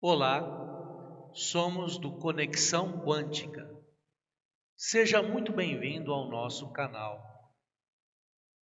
Olá, somos do Conexão Quântica. Seja muito bem-vindo ao nosso canal.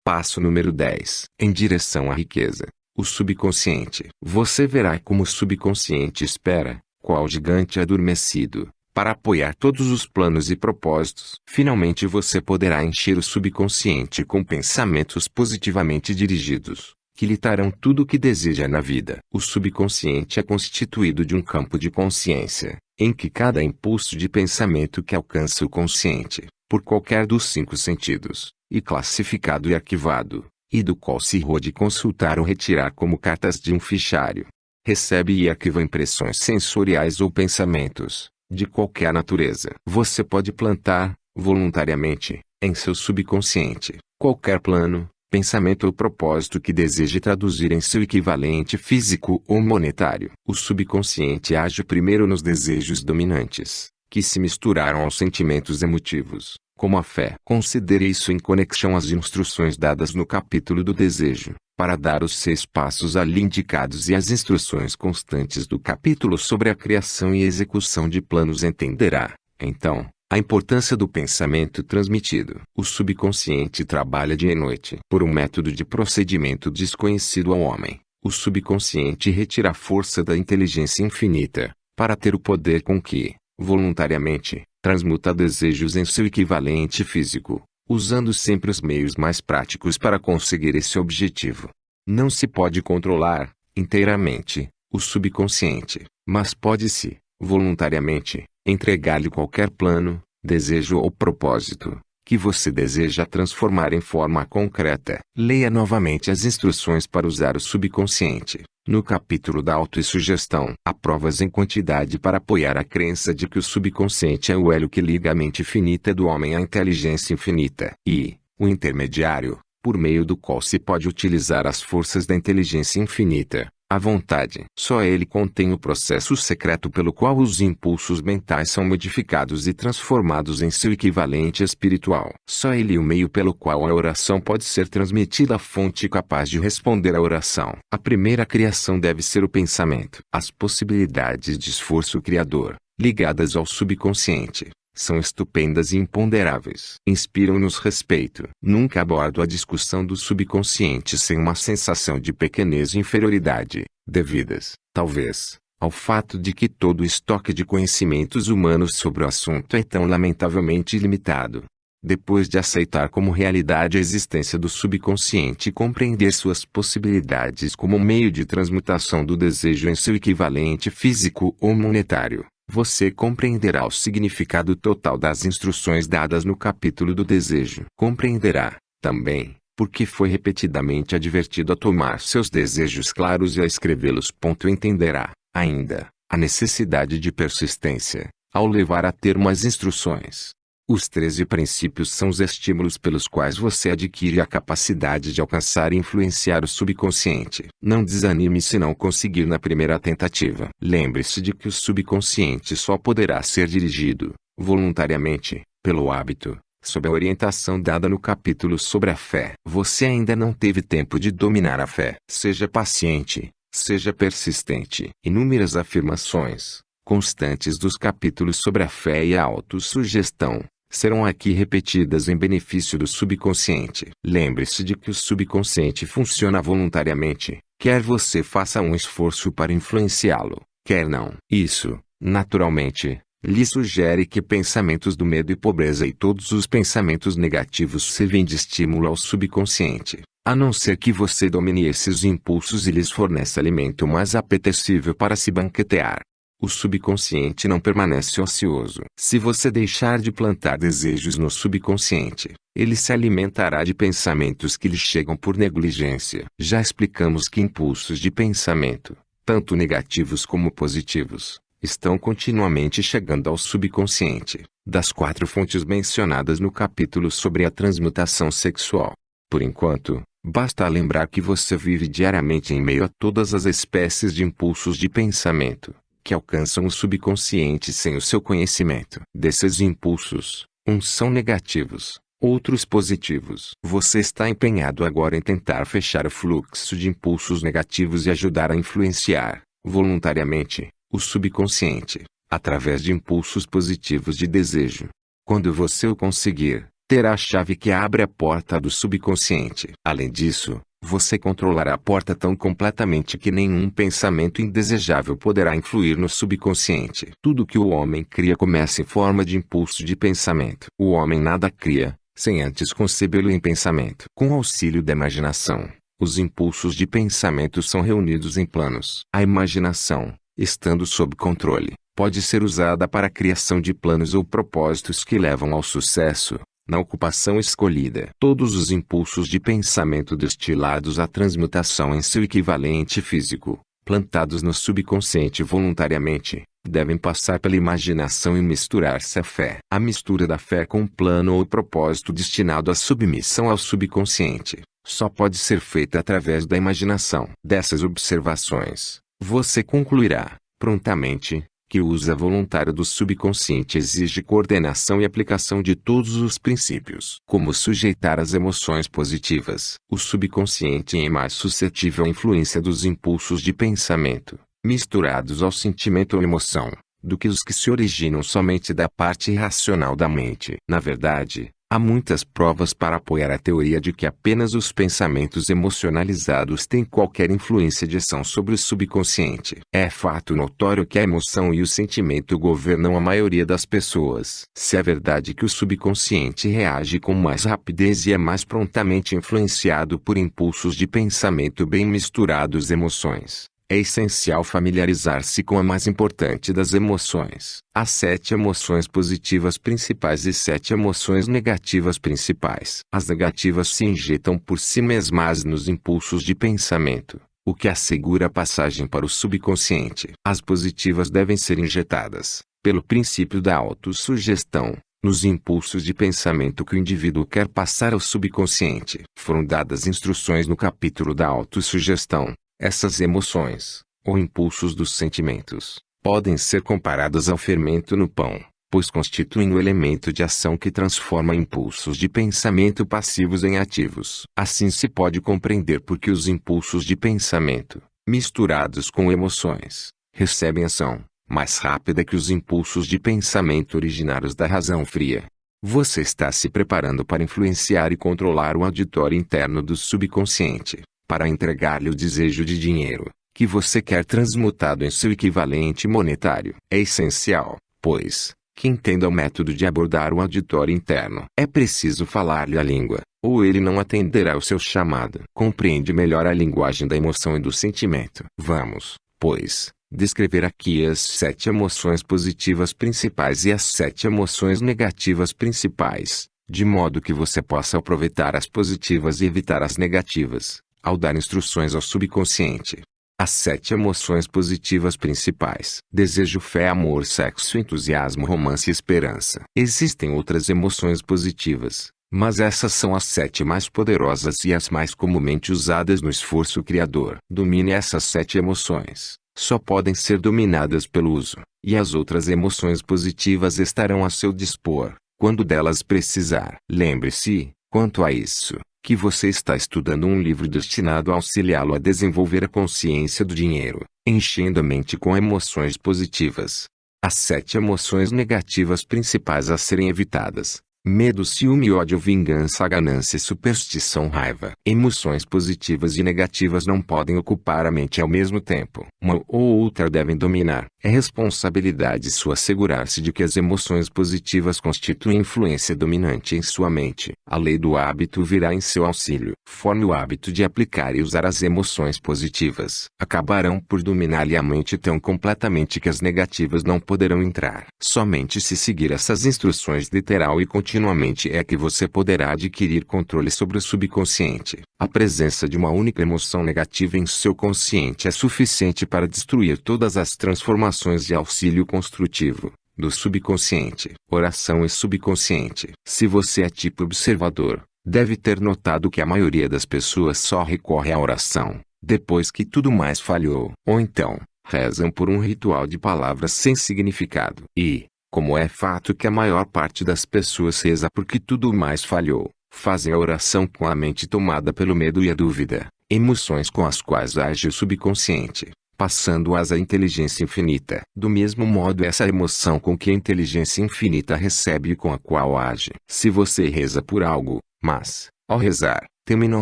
Passo número 10. Em direção à riqueza. O subconsciente. Você verá como o subconsciente espera, qual gigante adormecido, para apoiar todos os planos e propósitos. Finalmente você poderá encher o subconsciente com pensamentos positivamente dirigidos que lhe darão tudo o que deseja na vida. O subconsciente é constituído de um campo de consciência, em que cada impulso de pensamento que alcança o consciente, por qualquer dos cinco sentidos, e classificado e arquivado, e do qual se pode consultar ou retirar como cartas de um fichário, recebe e arquiva impressões sensoriais ou pensamentos, de qualquer natureza. Você pode plantar, voluntariamente, em seu subconsciente, qualquer plano, pensamento ou propósito que deseje traduzir em seu equivalente físico ou monetário. O subconsciente age primeiro nos desejos dominantes, que se misturaram aos sentimentos emotivos, como a fé. Considere isso em conexão às instruções dadas no capítulo do desejo, para dar os seis passos ali indicados e as instruções constantes do capítulo sobre a criação e execução de planos entenderá, então, a importância do pensamento transmitido. O subconsciente trabalha dia e noite. Por um método de procedimento desconhecido ao homem, o subconsciente retira a força da inteligência infinita, para ter o poder com que, voluntariamente, transmuta desejos em seu equivalente físico, usando sempre os meios mais práticos para conseguir esse objetivo. Não se pode controlar, inteiramente, o subconsciente, mas pode-se, voluntariamente, entregar-lhe qualquer plano, desejo ou propósito que você deseja transformar em forma concreta. Leia novamente as instruções para usar o subconsciente. No capítulo da autossugestão, há provas em quantidade para apoiar a crença de que o subconsciente é o elo que liga a mente finita do homem à inteligência infinita, e, o intermediário, por meio do qual se pode utilizar as forças da inteligência infinita, a vontade. Só ele contém o processo secreto pelo qual os impulsos mentais são modificados e transformados em seu equivalente espiritual. Só ele o meio pelo qual a oração pode ser transmitida à fonte capaz de responder à oração. A primeira criação deve ser o pensamento. As possibilidades de esforço criador, ligadas ao subconsciente, são estupendas e imponderáveis. Inspiram-nos respeito. Nunca abordo a discussão do subconsciente sem uma sensação de pequenez e inferioridade, devidas, talvez, ao fato de que todo o estoque de conhecimentos humanos sobre o assunto é tão lamentavelmente limitado. Depois de aceitar como realidade a existência do subconsciente e compreender suas possibilidades como meio de transmutação do desejo em seu equivalente físico ou monetário, você compreenderá o significado total das instruções dadas no capítulo do desejo. Compreenderá, também, porque foi repetidamente advertido a tomar seus desejos claros e a escrevê-los. Entenderá, ainda, a necessidade de persistência, ao levar a termo as instruções. Os 13 princípios são os estímulos pelos quais você adquire a capacidade de alcançar e influenciar o subconsciente. Não desanime se não conseguir na primeira tentativa. Lembre-se de que o subconsciente só poderá ser dirigido, voluntariamente, pelo hábito, sob a orientação dada no capítulo sobre a fé. Você ainda não teve tempo de dominar a fé. Seja paciente, seja persistente. Inúmeras afirmações, constantes dos capítulos sobre a fé e a autossugestão, serão aqui repetidas em benefício do subconsciente. Lembre-se de que o subconsciente funciona voluntariamente, quer você faça um esforço para influenciá-lo, quer não. Isso, naturalmente, lhe sugere que pensamentos do medo e pobreza e todos os pensamentos negativos servem de estímulo ao subconsciente, a não ser que você domine esses impulsos e lhes forneça alimento mais apetecível para se banquetear. O subconsciente não permanece ocioso. Se você deixar de plantar desejos no subconsciente, ele se alimentará de pensamentos que lhe chegam por negligência. Já explicamos que impulsos de pensamento, tanto negativos como positivos, estão continuamente chegando ao subconsciente, das quatro fontes mencionadas no capítulo sobre a transmutação sexual. Por enquanto, basta lembrar que você vive diariamente em meio a todas as espécies de impulsos de pensamento que alcançam o subconsciente sem o seu conhecimento. Desses impulsos, uns são negativos, outros positivos. Você está empenhado agora em tentar fechar o fluxo de impulsos negativos e ajudar a influenciar, voluntariamente, o subconsciente, através de impulsos positivos de desejo. Quando você o conseguir, terá a chave que abre a porta do subconsciente. Além disso, você controlará a porta tão completamente que nenhum pensamento indesejável poderá influir no subconsciente. Tudo que o homem cria começa em forma de impulso de pensamento. O homem nada cria, sem antes concebê-lo em pensamento. Com auxílio da imaginação, os impulsos de pensamento são reunidos em planos. A imaginação, estando sob controle, pode ser usada para a criação de planos ou propósitos que levam ao sucesso, na ocupação escolhida. Todos os impulsos de pensamento destilados à transmutação em seu equivalente físico, plantados no subconsciente voluntariamente, devem passar pela imaginação e misturar-se à fé. A mistura da fé com um plano ou propósito destinado à submissão ao subconsciente, só pode ser feita através da imaginação. Dessas observações, você concluirá, prontamente, que o uso voluntário do subconsciente exige coordenação e aplicação de todos os princípios. Como sujeitar as emoções positivas. O subconsciente é mais suscetível à influência dos impulsos de pensamento, misturados ao sentimento ou emoção, do que os que se originam somente da parte racional da mente. Na verdade, Há muitas provas para apoiar a teoria de que apenas os pensamentos emocionalizados têm qualquer influência de ação sobre o subconsciente. É fato notório que a emoção e o sentimento governam a maioria das pessoas. Se é verdade que o subconsciente reage com mais rapidez e é mais prontamente influenciado por impulsos de pensamento bem misturados emoções, é essencial familiarizar-se com a mais importante das emoções. Há sete emoções positivas principais e sete emoções negativas principais. As negativas se injetam por si mesmas nos impulsos de pensamento, o que assegura a passagem para o subconsciente. As positivas devem ser injetadas, pelo princípio da autossugestão, nos impulsos de pensamento que o indivíduo quer passar ao subconsciente. Foram dadas instruções no capítulo da autossugestão, essas emoções, ou impulsos dos sentimentos, podem ser comparadas ao fermento no pão, pois constituem o elemento de ação que transforma impulsos de pensamento passivos em ativos. Assim se pode compreender por que os impulsos de pensamento, misturados com emoções, recebem ação mais rápida que os impulsos de pensamento originários da razão fria. Você está se preparando para influenciar e controlar o auditório interno do subconsciente para entregar-lhe o desejo de dinheiro, que você quer transmutado em seu equivalente monetário. É essencial, pois, que entenda o método de abordar o auditório interno. É preciso falar-lhe a língua, ou ele não atenderá ao seu chamado. Compreende melhor a linguagem da emoção e do sentimento. Vamos, pois, descrever aqui as sete emoções positivas principais e as sete emoções negativas principais, de modo que você possa aproveitar as positivas e evitar as negativas ao dar instruções ao subconsciente. As sete emoções positivas principais: desejo, fé, amor, sexo, entusiasmo, romance e esperança. Existem outras emoções positivas, mas essas são as sete mais poderosas e as mais comumente usadas no esforço criador. Domine essas sete emoções. Só podem ser dominadas pelo uso, e as outras emoções positivas estarão a seu dispor, quando delas precisar. Lembre-se, quanto a isso, que você está estudando um livro destinado a auxiliá-lo a desenvolver a consciência do dinheiro, enchendo a mente com emoções positivas. As sete emoções negativas principais a serem evitadas medo, ciúme, ódio, vingança, ganância, superstição, raiva. Emoções positivas e negativas não podem ocupar a mente ao mesmo tempo. Uma ou outra devem dominar. É responsabilidade sua assegurar-se de que as emoções positivas constituem influência dominante em sua mente. A lei do hábito virá em seu auxílio. Forme o hábito de aplicar e usar as emoções positivas. Acabarão por dominar-lhe a mente tão completamente que as negativas não poderão entrar. Somente se seguir essas instruções literal e continuamente é que você poderá adquirir controle sobre o subconsciente. A presença de uma única emoção negativa em seu consciente é suficiente para destruir todas as transformações de auxílio construtivo do subconsciente. Oração e subconsciente. Se você é tipo observador, deve ter notado que a maioria das pessoas só recorre à oração depois que tudo mais falhou. Ou então, rezam por um ritual de palavras sem significado. E, como é fato que a maior parte das pessoas reza porque tudo mais falhou, Fazem a oração com a mente tomada pelo medo e a dúvida, emoções com as quais age o subconsciente. Passando-as à inteligência infinita. Do mesmo modo essa emoção com que a inteligência infinita recebe e com a qual age. Se você reza por algo, mas, ao rezar, teme não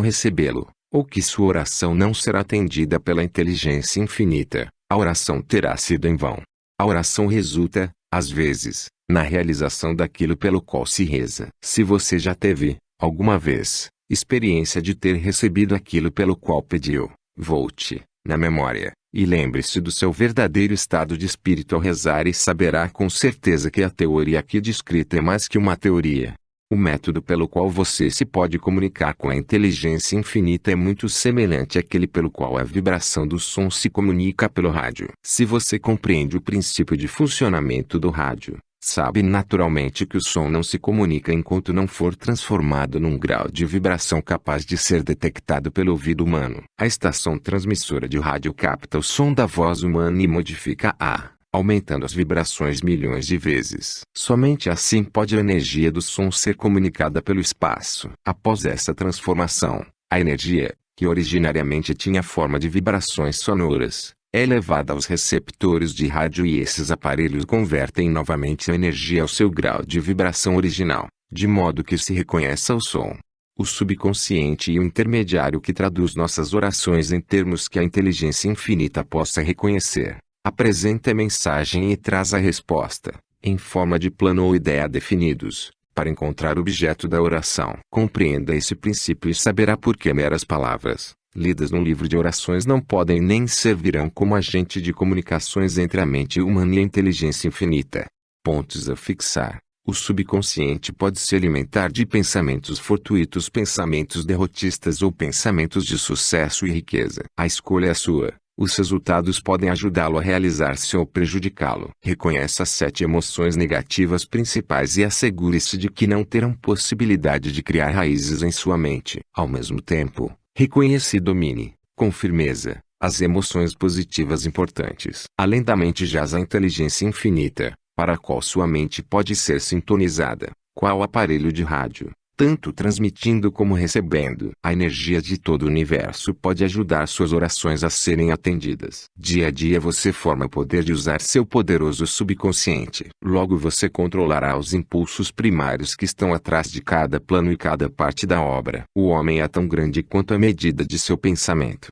recebê-lo, ou que sua oração não será atendida pela inteligência infinita, a oração terá sido em vão. A oração resulta, às vezes, na realização daquilo pelo qual se reza. Se você já teve, alguma vez, experiência de ter recebido aquilo pelo qual pediu, volte, na memória, e lembre-se do seu verdadeiro estado de espírito ao rezar e saberá com certeza que a teoria aqui descrita é mais que uma teoria, o método pelo qual você se pode comunicar com a inteligência infinita é muito semelhante àquele pelo qual a vibração do som se comunica pelo rádio. Se você compreende o princípio de funcionamento do rádio, sabe naturalmente que o som não se comunica enquanto não for transformado num grau de vibração capaz de ser detectado pelo ouvido humano. A estação transmissora de rádio capta o som da voz humana e modifica a aumentando as vibrações milhões de vezes. Somente assim pode a energia do som ser comunicada pelo espaço. Após essa transformação, a energia, que originariamente tinha forma de vibrações sonoras, é levada aos receptores de rádio e esses aparelhos convertem novamente a energia ao seu grau de vibração original, de modo que se reconheça o som. O subconsciente e o intermediário que traduz nossas orações em termos que a inteligência infinita possa reconhecer apresenta a mensagem e traz a resposta, em forma de plano ou ideia definidos, para encontrar o objeto da oração. Compreenda esse princípio e saberá por que meras palavras, lidas num livro de orações não podem nem servirão como agente de comunicações entre a mente humana e a inteligência infinita. Pontos a fixar. O subconsciente pode se alimentar de pensamentos fortuitos, pensamentos derrotistas ou pensamentos de sucesso e riqueza. A escolha é sua. Os resultados podem ajudá-lo a realizar-se ou prejudicá-lo. Reconheça as sete emoções negativas principais e assegure-se de que não terão possibilidade de criar raízes em sua mente. Ao mesmo tempo, reconheça e domine, com firmeza, as emoções positivas importantes. Além da mente jaz a inteligência infinita, para a qual sua mente pode ser sintonizada, qual aparelho de rádio, tanto transmitindo como recebendo. A energia de todo o universo pode ajudar suas orações a serem atendidas. Dia a dia você forma o poder de usar seu poderoso subconsciente. Logo você controlará os impulsos primários que estão atrás de cada plano e cada parte da obra. O homem é tão grande quanto a medida de seu pensamento.